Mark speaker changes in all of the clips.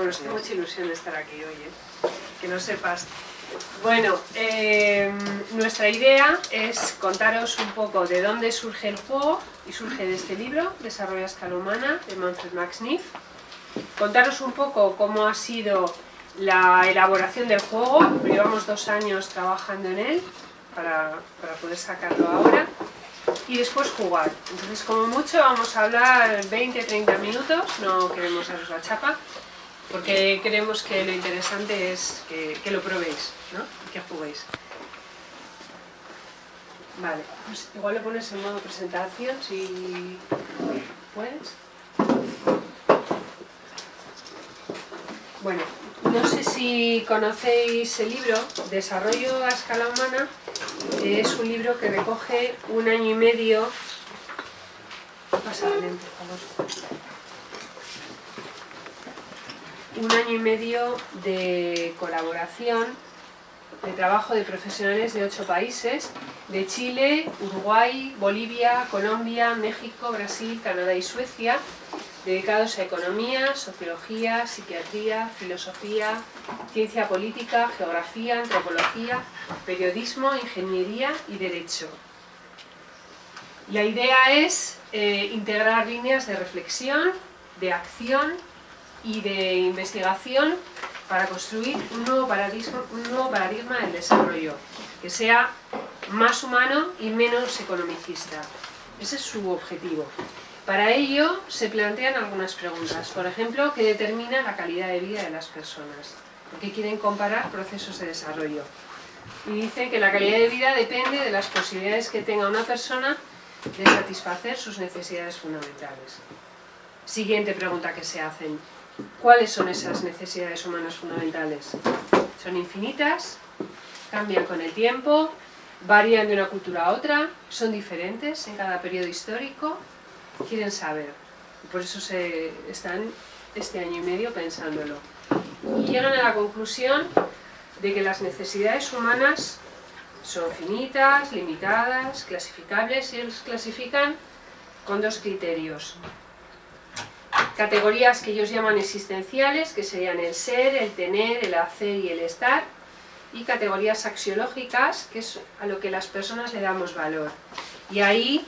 Speaker 1: Bueno, estoy mucha ilusión de estar aquí hoy, ¿eh? que no sepas. Bueno, eh, nuestra idea es contaros un poco de dónde surge el juego y surge de este libro, Desarrollo a escala humana, de Manfred Max Neef. Contaros un poco cómo ha sido la elaboración del juego, llevamos dos años trabajando en él para, para poder sacarlo ahora y después jugar. Entonces como mucho vamos a hablar 20-30 minutos, no queremos haceros la chapa, porque creemos que lo interesante es que, lo probéis, ¿no? Que juguéis. Vale, pues igual lo pones en modo presentación si puedes. Bueno, no sé si conocéis el libro Desarrollo a escala humana, es un libro que recoge un año y medio... Pasa adelante, por favor. Un año y medio de colaboración, de trabajo de profesionales de ocho países, de Chile, Uruguay, Bolivia, Colombia, México, Brasil, Canadá y Suecia, dedicados a economía, sociología, psiquiatría, filosofía, ciencia política, geografía, antropología, periodismo, ingeniería y derecho. La idea es eh, integrar líneas de reflexión, de acción y de investigación para construir un nuevo paradigma, un nuevo paradigma del desarrollo, que sea más humano y menos economicista. Ese es su objetivo. Para ello se plantean algunas preguntas, por ejemplo, ¿qué determina la calidad de vida de las personas? Porque quieren comparar procesos de desarrollo. Y dice que la calidad de vida depende de las posibilidades que tenga una persona de satisfacer sus necesidades fundamentales. Siguiente pregunta que se hacen. ¿Cuáles son esas necesidades humanas fundamentales? ¿Son infinitas? ¿Cambian con el tiempo? ¿Varían de una cultura a otra? ¿Son diferentes en cada periodo histórico? quieren saber. Por eso se están este año y medio pensándolo. Y llegan a la conclusión de que las necesidades humanas son finitas, limitadas, clasificables, y ellos clasifican con dos criterios. Categorías que ellos llaman existenciales, que serían el ser, el tener, el hacer y el estar, y categorías axiológicas, que es a lo que las personas le damos valor. Y ahí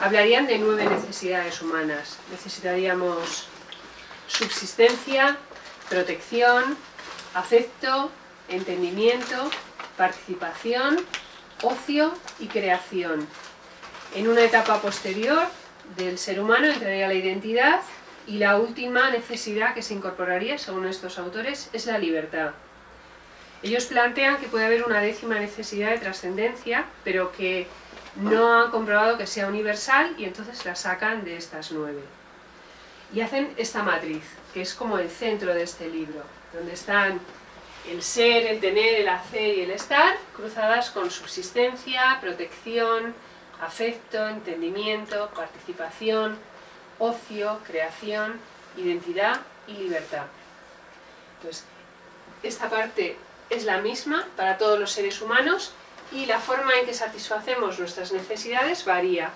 Speaker 1: hablarían de nueve necesidades humanas. Necesitaríamos subsistencia, protección, afecto, entendimiento, participación, ocio y creación. En una etapa posterior del ser humano entraría la identidad y la última necesidad que se incorporaría, según estos autores, es la libertad. Ellos plantean que puede haber una décima necesidad de trascendencia, pero que no han comprobado que sea universal y entonces la sacan de estas nueve. Y hacen esta matriz, que es como el centro de este libro, donde están el ser, el tener, el hacer y el estar, cruzadas con subsistencia, protección, afecto, entendimiento, participación, ocio, creación, identidad y libertad. Entonces, esta parte es la misma para todos los seres humanos, y la forma en que satisfacemos nuestras necesidades varía.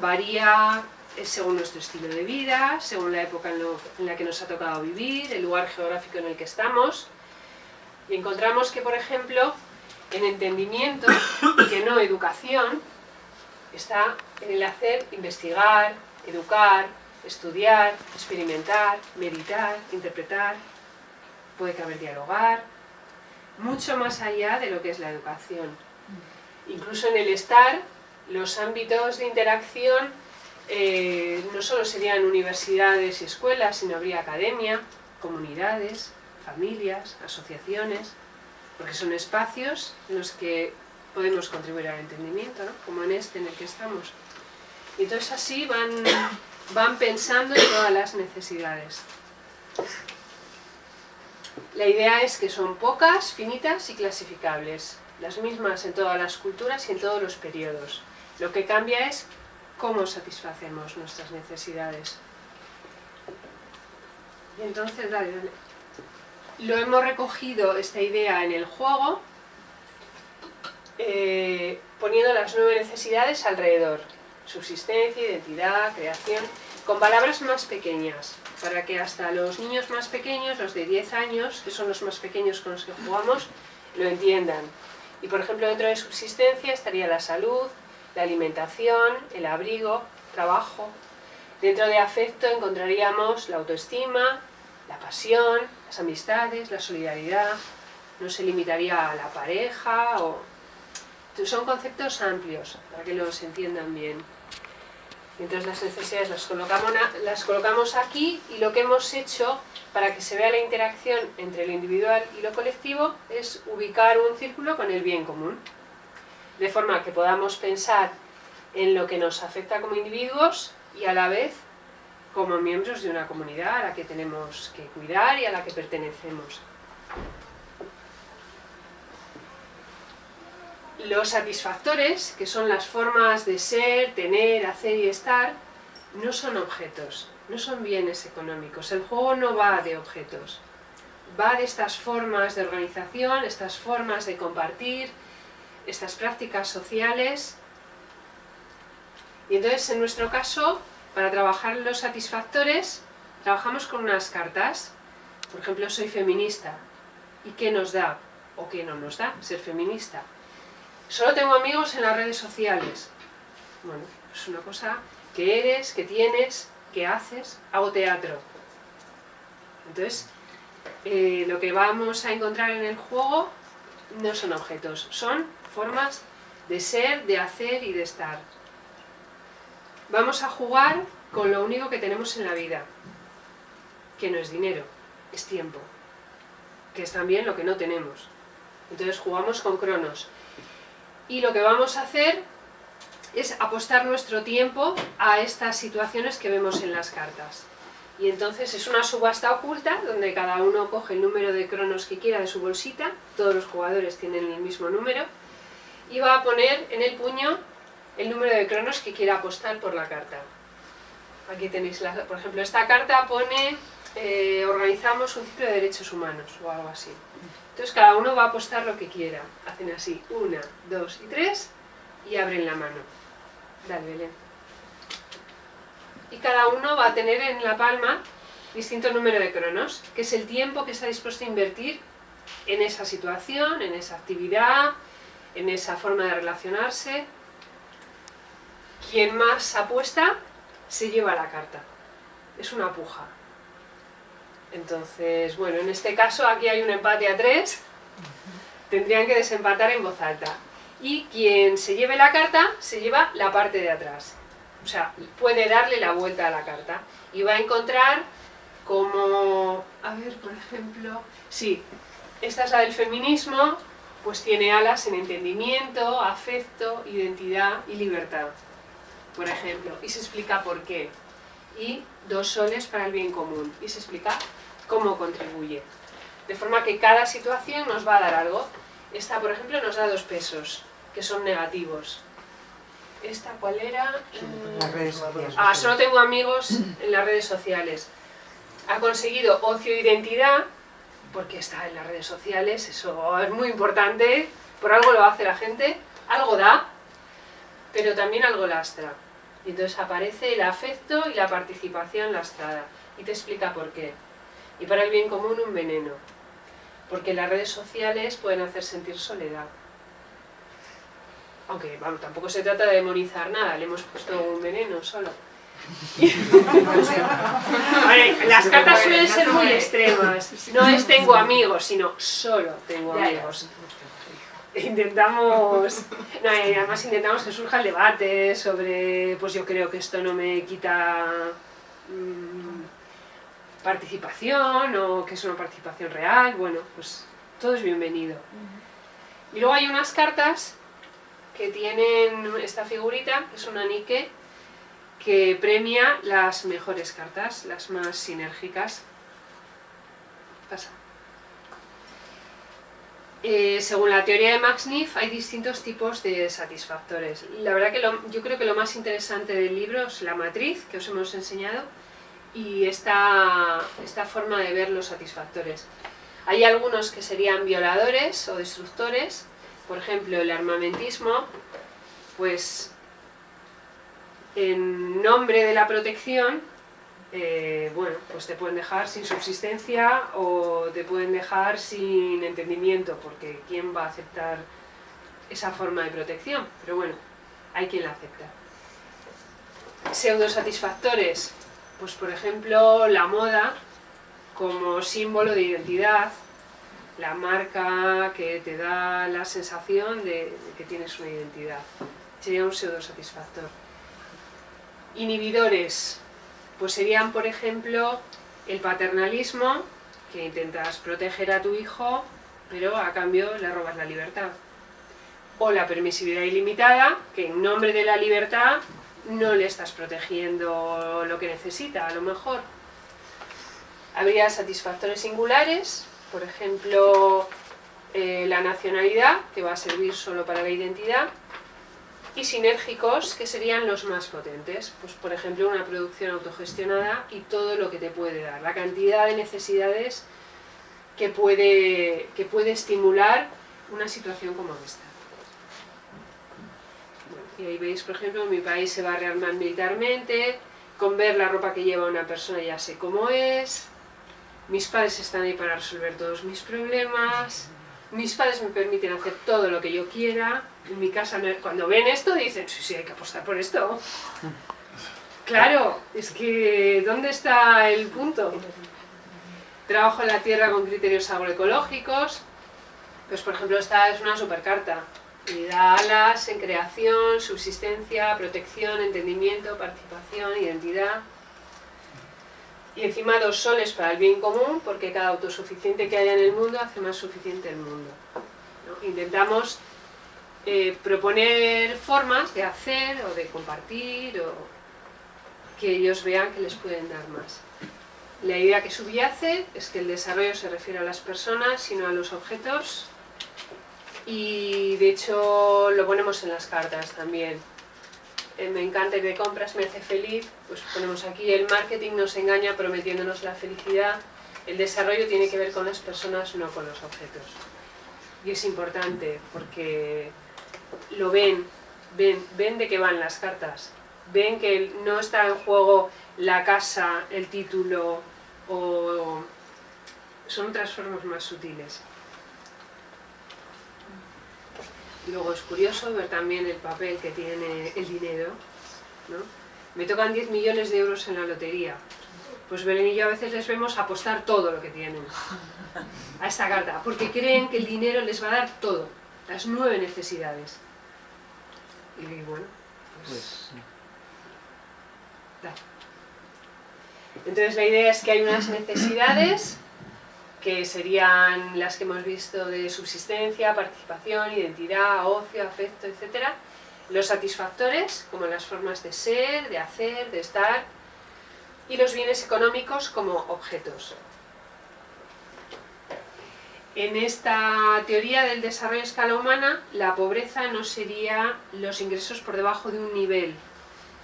Speaker 1: Varía eh, según nuestro estilo de vida, según la época en, la que nos ha tocado vivir, el lugar geográfico en el que estamos. Y encontramos que, por ejemplo, en entendimiento, que no educación, está en el hacer investigar, educar, estudiar, experimentar, meditar, interpretar, puede caber dialogar, mucho más allá de lo que es la educación. Incluso en el estar, los ámbitos de interacción eh, no solo serían universidades y escuelas, sino habría academia, comunidades, familias, asociaciones, porque son espacios en los que podemos contribuir al entendimiento, como en este en el que estamos. Y entonces así van, van pensando en todas las necesidades. La idea es que son pocas, finitas y clasificables las mismas en todas las culturas y en todos los periodos. Lo que cambia es cómo satisfacemos nuestras necesidades. Y entonces, dale, dale. Lo hemos recogido esta idea en el juego, eh, poniendo las nueve necesidades alrededor. Subsistencia, identidad, creación. con palabras más pequeñas, para que hasta los niños más pequeños, los de 10 años, que son los más pequeños con los que jugamos, lo entiendan. Y por ejemplo, dentro de subsistencia estaría la salud, la alimentación, el abrigo, trabajo. Dentro de afecto encontraríamos la autoestima, la pasión, las amistades, la solidaridad. No se limitaría a la pareja o... Son conceptos amplios, para que los entiendan bien. Entonces las necesidades las colocamos, aquí y lo que hemos hecho para que se vea la interacción entre lo individual y lo colectivo es ubicar un círculo con el bien común. De forma que podamos pensar en lo que nos afecta como individuos y a la vez como miembros de una comunidad a la que tenemos que cuidar y a la que pertenecemos. Los satisfactores, que son las formas de ser, tener, hacer y estar, no son objetos, no son bienes económicos. El juego no va de objetos, va de estas formas de organización, estas formas de compartir, estas prácticas sociales. Y entonces, en nuestro caso, para trabajar los satisfactores, trabajamos con unas cartas. Por ejemplo, soy feminista. ¿Y qué nos da o qué no nos da ser feminista? Solo tengo amigos en las redes sociales. Bueno, es una cosa que eres, que tienes, que haces. Hago teatro. Entonces, eh, lo que vamos a encontrar en el juego no son objetos, son formas de ser, de hacer y de estar. Vamos a jugar con lo único que tenemos en la vida, que no es dinero, es tiempo, que es también lo que no tenemos. Entonces jugamos con cronos y lo que vamos a hacer es apostar nuestro tiempo a estas situaciones que vemos en las cartas. Y entonces es una subasta oculta donde cada uno coge el número de cronos que quiera de su bolsita, todos los jugadores tienen el mismo número, y va a poner en el puño el número de cronos que quiera apostar por la carta. Aquí tenéis, por ejemplo, esta carta pone eh, organizamos un ciclo de derechos humanos o algo así. Entonces cada uno va a apostar lo que quiera. Hacen así, una, dos y tres, y abren la mano. Dale, Belén. Y cada uno va a tener en la palma distinto número de cronos, que es el tiempo que está dispuesto a invertir en esa situación, en esa actividad, en esa forma de relacionarse. Quien más apuesta, se lleva la carta. Es una puja. Entonces, bueno, en este caso aquí hay un empate a tres, tendrían que desempatar en voz alta. Y quien se lleve la carta, se lleva la parte de atrás. O sea, puede darle la vuelta a la carta. Y va a encontrar como... A ver, por ejemplo... Sí, esta es la del feminismo, pues tiene alas en entendimiento, afecto, identidad y libertad, por ejemplo. Y se explica por qué. Y dos soles para el bien común. Y se explica cómo contribuye. De forma que cada situación nos va a dar algo. Esta, por ejemplo, nos da dos pesos, que son negativos. ¿Esta cuál era?
Speaker 2: Las redes sociales.
Speaker 1: Ah, solo tengo amigos en las redes sociales. Ha conseguido ocio e identidad, porque está en las redes sociales, eso es muy importante, por algo lo hace la gente, algo da, pero también algo lastra. Y entonces aparece el afecto y la participación lastrada. Y te explica por qué y para el bien común un veneno, porque las redes sociales pueden hacer sentir soledad. Aunque, vamos, tampoco se trata de demonizar nada, le hemos puesto un veneno solo. las cartas suelen ser muy extremas. No es tengo amigos, sino solo tengo amigos. Intentamos, no, además intentamos que surja el debate sobre, pues yo creo que esto no me quita mmm, participación o que es una participación real, bueno, pues todo es bienvenido. Y luego hay unas cartas que tienen esta figurita, que es una Nike, que premia las mejores cartas, las más sinérgicas. Pasa. Eh, según la teoría de Max Neff hay distintos tipos de satisfactores. La verdad que yo creo que lo más interesante del libro es la matriz que os hemos enseñado, y esta, esta forma de ver los satisfactores. Hay algunos que serían violadores o destructores, por ejemplo el armamentismo, pues en nombre de la protección, eh, bueno, pues te pueden dejar sin subsistencia o te pueden dejar sin entendimiento, porque ¿quién va a aceptar esa forma de protección? Pero bueno, hay quien la acepta. Pseudosatisfactores, pues por ejemplo la moda como símbolo de identidad, la marca que te da la sensación de, que tienes una identidad. Sería un pseudosatisfactor. Inhibidores, pues serían por ejemplo el paternalismo, que intentas proteger a tu hijo, pero a cambio le robas la libertad. O la permisividad ilimitada, que en nombre de la libertad no le estás protegiendo lo que necesita, a lo mejor. Habría satisfactores singulares, por ejemplo, eh, la nacionalidad, que va a servir solo para la identidad, y sinérgicos, que serían los más potentes, pues por ejemplo una producción autogestionada y todo lo que te puede dar, la cantidad de necesidades que puede, que puede estimular una situación como esta. Y ahí veis, por ejemplo, mi país se va a rearmar militarmente, con ver la ropa que lleva una persona ya sé cómo es, mis padres están ahí para resolver todos mis problemas, mis padres me permiten hacer todo lo que yo quiera, en mi casa cuando ven esto dicen, sí, sí, hay que apostar por esto. Claro, es que ¿dónde está el punto? Trabajo en la tierra con criterios agroecológicos, pues por ejemplo esta es una supercarta, y da alas en creación, subsistencia, protección, entendimiento, participación, identidad, y encima dos soles para el bien común, porque cada autosuficiente que haya en el mundo hace más suficiente el mundo. Intentamos eh, proponer formas de hacer o de compartir o que ellos vean que les pueden dar más. La idea que subyace es que el desarrollo se refiere a las personas, sino a los objetos, y de hecho lo ponemos en las cartas también. Eh, me encanta ir de compras, me hace feliz, pues ponemos aquí el marketing nos engaña prometiéndonos la felicidad, el desarrollo tiene que ver con las personas, no con los objetos. Y es importante porque lo ven, ven, ven de qué van las cartas, ven que no está en juego la casa, el título, o son otras formas más sutiles. Luego es curioso ver también el papel que tiene el dinero. ¿no? Me tocan 10 millones de euros en la lotería. Pues Belén y yo a veces les vemos apostar todo lo que tienen a esta carta, porque creen que el dinero les va a dar todo, las nueve necesidades. Y bueno, pues... pues Entonces la idea es que hay unas necesidades que serían las que hemos visto de subsistencia, participación, identidad, ocio, afecto, etc. Los satisfactores, como las formas de ser, de hacer, de estar, y los bienes económicos como objetos. En esta teoría del desarrollo a escala humana, la pobreza no sería los ingresos por debajo de un nivel,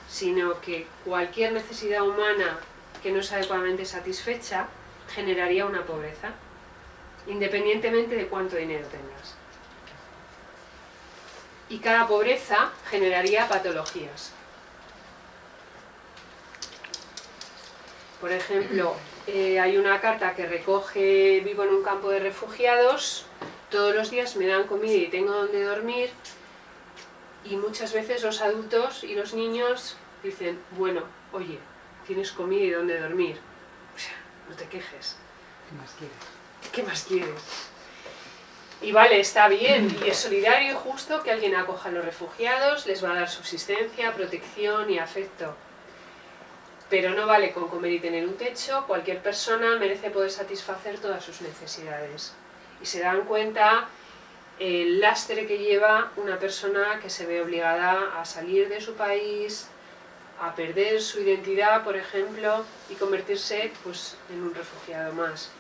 Speaker 1: sino que cualquier necesidad humana que no es adecuadamente satisfecha generaría una pobreza, independientemente de cuánto dinero tengas. Y cada pobreza generaría patologías. Por ejemplo, eh, hay una carta que recoge, vivo en un campo de refugiados, todos los días me dan comida y tengo donde dormir, y muchas veces los adultos y los niños dicen, bueno, oye, tienes comida y donde dormir, no te quejes.
Speaker 2: ¿Qué más quieres?
Speaker 1: ¿Qué más quieres? Y vale, está bien, y es solidario y justo que alguien acoja a los refugiados, les va a dar subsistencia, protección y afecto. Pero no vale con comer y tener un techo, cualquier persona merece poder satisfacer todas sus necesidades. Y se dan cuenta el lastre que lleva una persona que se ve obligada a salir de su país, a perder su identidad, por ejemplo, y convertirse pues, en un refugiado más.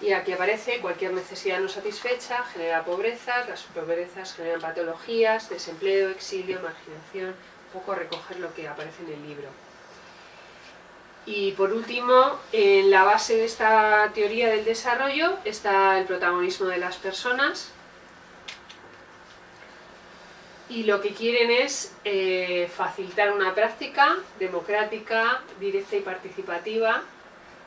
Speaker 1: Y aquí aparece cualquier necesidad no satisfecha, genera pobreza, las pobrezas generan patologías, desempleo, exilio, marginación, un poco recoger lo que aparece en el libro. Y por último, en la base de esta teoría del desarrollo está el protagonismo de las personas, y lo que quieren es eh, facilitar una práctica democrática, directa y participativa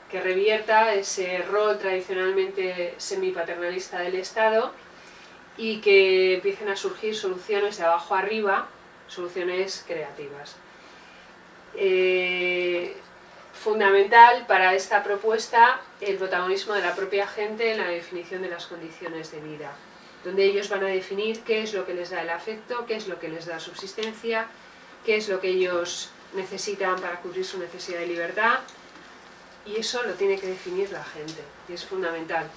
Speaker 1: que revierta ese rol tradicionalmente semipaternalista del Estado y que empiecen a surgir soluciones de abajo arriba, soluciones creativas. Eh, fundamental para esta propuesta el protagonismo de la propia gente en la definición de las condiciones de vida, donde ellos van a definir qué es lo que les da el afecto, qué es lo que les da subsistencia, qué es lo que ellos necesitan para cubrir su necesidad de libertad, y eso lo tiene que definir la gente, y es fundamental.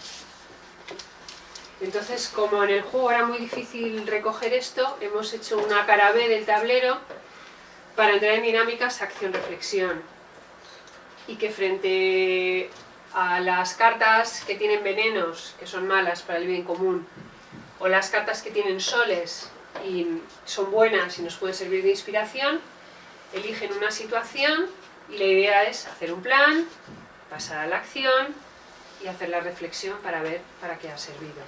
Speaker 1: Entonces, como en el juego era muy difícil recoger esto, hemos hecho una cara B del tablero para entrar en dinámicas acción-reflexión. Y que frente a las cartas que tienen venenos, que son malas para el bien común, o las cartas que tienen soles y son buenas y nos pueden servir de inspiración, eligen una situación y la idea es hacer un plan, pasar a la acción y hacer la reflexión para ver para qué ha servido.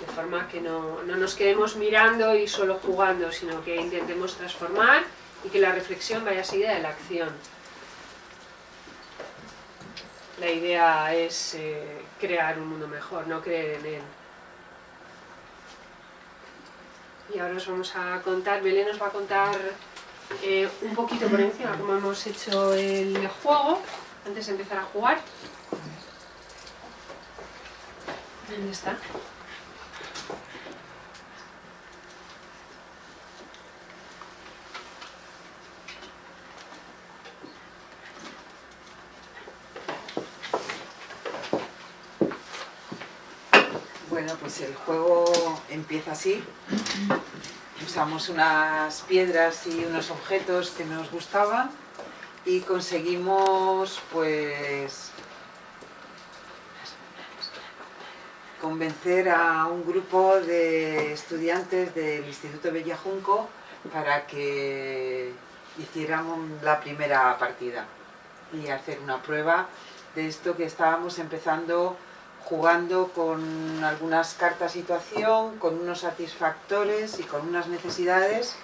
Speaker 1: De forma que no, nos quedemos mirando y solo jugando, sino que intentemos transformar y que la reflexión vaya seguida de la acción. La idea es eh, crear un mundo mejor, no creer en él. Y ahora os vamos a contar, Belén nos va a contar eh, un poquito por encima cómo hemos hecho el juego antes de empezar a jugar. ¿Dónde está?
Speaker 2: Bueno, pues el juego empieza así. Usamos unas piedras y unos objetos que nos gustaban y conseguimos pues convencer a un grupo de estudiantes del Instituto Bellajunco para que hiciéramos la primera partida y hacer una prueba de esto que estábamos empezando jugando con algunas cartas situación, con unos satisfactores y con unas necesidades,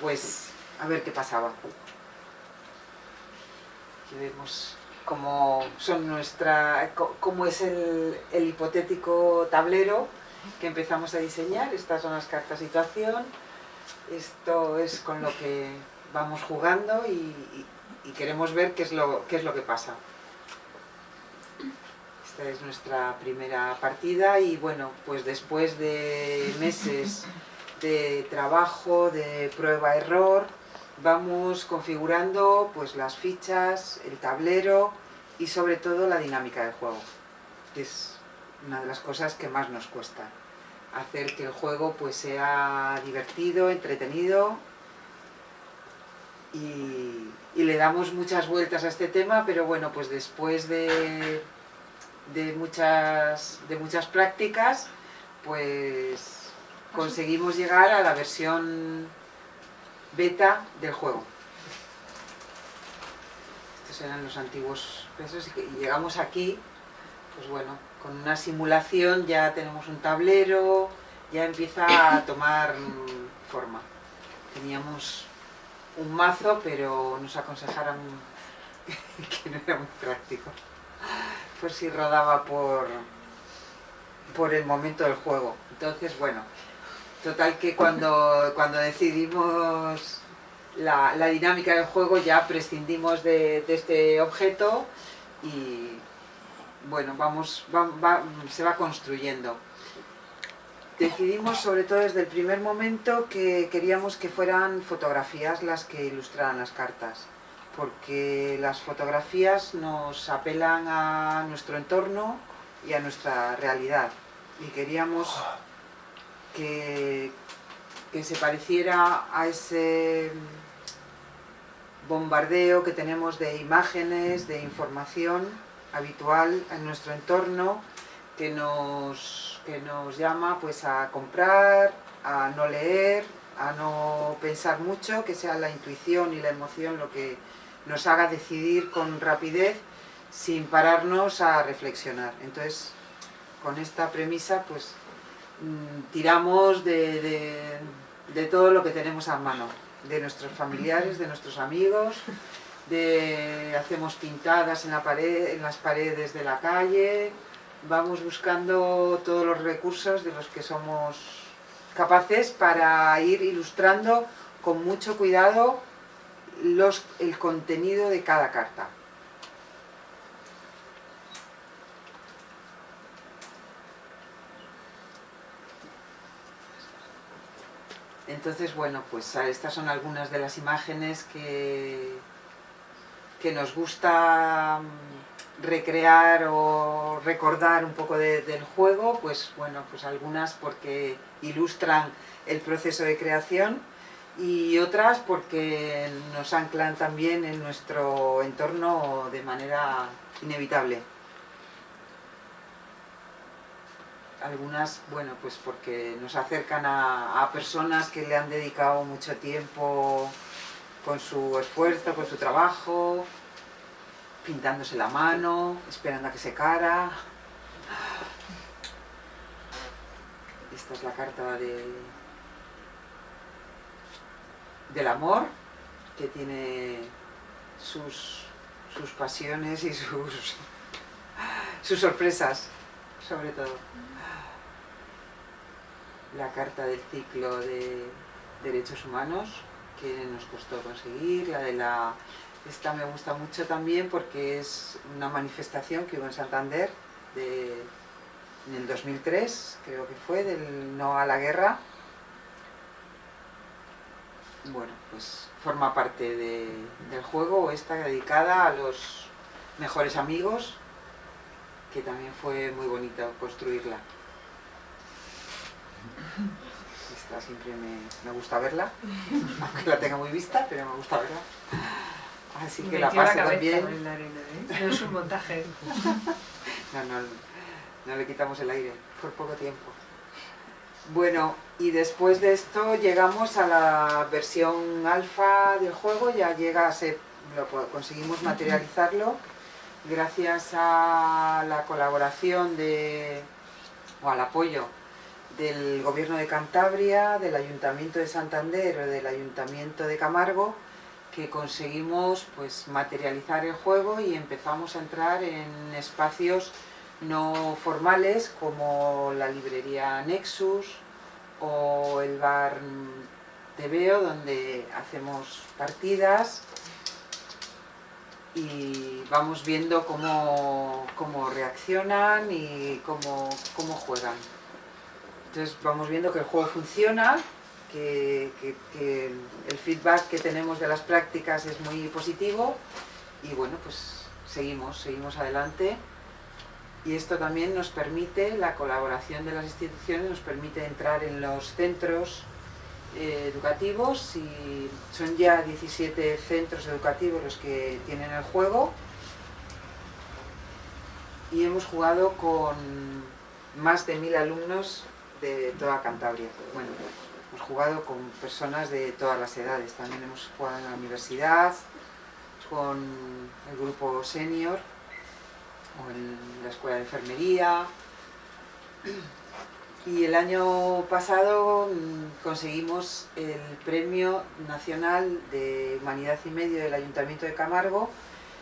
Speaker 2: pues a ver qué pasaba. Aquí vemos cómo, son nuestra, cómo es el, hipotético tablero que empezamos a diseñar. Estas son las cartas situación. Esto es con lo que vamos jugando y, queremos ver qué es, lo, qué es lo que pasa. Esta es nuestra primera partida y bueno, pues después de meses de trabajo, de prueba-error, vamos configurando pues las fichas, el tablero y sobre todo la dinámica del juego, que es una de las cosas que más nos cuesta. Hacer que el juego pues sea divertido, entretenido y, le damos muchas vueltas a este tema, pero bueno, pues después de, de, muchas, de muchas prácticas, pues conseguimos llegar a la versión beta del juego. Estos eran los antiguos pesos y llegamos aquí, pues bueno, con una simulación ya tenemos un tablero, ya empieza a tomar forma. Teníamos un mazo, pero nos aconsejaron que no era muy práctico, por si rodaba por, por el momento del juego. Entonces, bueno, Total que cuando, cuando decidimos la, dinámica del juego ya prescindimos de, este objeto y bueno, vamos, se va construyendo. Decidimos sobre todo desde el primer momento que queríamos que fueran fotografías las que ilustraran las cartas porque las fotografías nos apelan a nuestro entorno y a nuestra realidad. Y queríamos que, se pareciera a ese bombardeo que tenemos de imágenes, de información habitual en nuestro entorno que nos, que nos llama pues a comprar, a no leer, a no pensar mucho, que sea la intuición y la emoción lo que nos haga decidir con rapidez sin pararnos a reflexionar. Entonces, con esta premisa, pues Mm, tiramos de, todo lo que tenemos a mano, de nuestros familiares, de nuestros amigos, de hacemos pintadas en las paredes de la calle, vamos buscando todos los recursos de los que somos capaces para ir ilustrando con mucho cuidado los, el contenido de cada carta. Entonces, bueno, pues estas son algunas de las imágenes que, que nos gusta mm, recrear o recordar un poco del juego, pues bueno, pues algunas porque ilustran el proceso de creación y otras porque nos anclan también en nuestro entorno de manera inevitable. algunas, bueno, pues porque nos acercan a, personas que le han dedicado mucho tiempo con su esfuerzo, con su trabajo, pintándose la mano, esperando a que se cara. Esta es la carta de, del amor, que tiene sus, sus pasiones y sus, sus sorpresas, sobre todo la carta del ciclo de derechos humanos que nos costó conseguir, la de la... Esta me gusta mucho también porque es una manifestación que hubo en Santander en el 2003, creo que fue, del no a la guerra. Bueno, pues forma parte del juego, esta dedicada a los mejores amigos, que también fue muy bonito construirla. Esta siempre me, gusta verla, aunque la tenga muy vista, pero me gusta verla. Así que la paso también.
Speaker 1: ¿eh? No es un montaje.
Speaker 2: no, no, no le quitamos el aire, por poco tiempo. Bueno, y después de esto llegamos a la versión alfa del juego, ya llega a ser, lo, conseguimos materializarlo gracias a la colaboración de, o al apoyo del Gobierno de Cantabria, del Ayuntamiento de Santander o del Ayuntamiento de Camargo, que conseguimos pues, materializar el juego y empezamos a entrar en espacios no formales como la librería Nexus o el bar Tebeo donde hacemos partidas y vamos viendo cómo, cómo reaccionan y cómo, cómo juegan. Entonces vamos viendo que el juego funciona, que, el feedback que tenemos de las prácticas es muy positivo y bueno, pues seguimos, seguimos adelante y esto también nos permite, la colaboración de las instituciones nos permite entrar en los centros eh, educativos y son ya 17 centros educativos los que tienen el juego. Y hemos jugado con más de mil alumnos de toda Cantabria. Bueno, hemos jugado con personas de todas las edades, también hemos jugado en la universidad, con el grupo senior, en la escuela de enfermería. Y el año pasado mm, conseguimos el Premio Nacional de Humanidad y Medio del Ayuntamiento de Camargo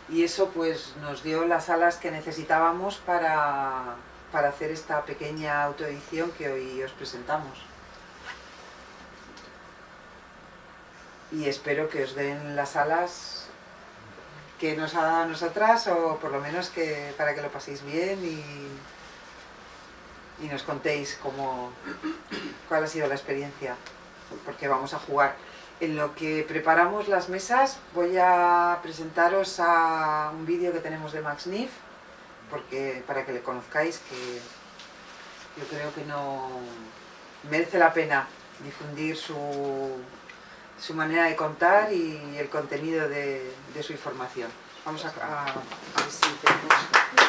Speaker 2: y eso pues nos dio las alas que necesitábamos para para hacer esta pequeña autoedición que hoy os presentamos. Y espero que os den las alas que nos ha dado a nosotras, o por lo menos que para que lo paséis bien y, y nos contéis cómo, cuál ha sido la experiencia, porque vamos a jugar. En lo que preparamos las mesas voy a presentaros a un vídeo que tenemos de Max Niff, porque para que le conozcáis que yo creo que no merece la pena difundir su, su manera de contar y el contenido de, su información. Vamos a, a ver si tenemos...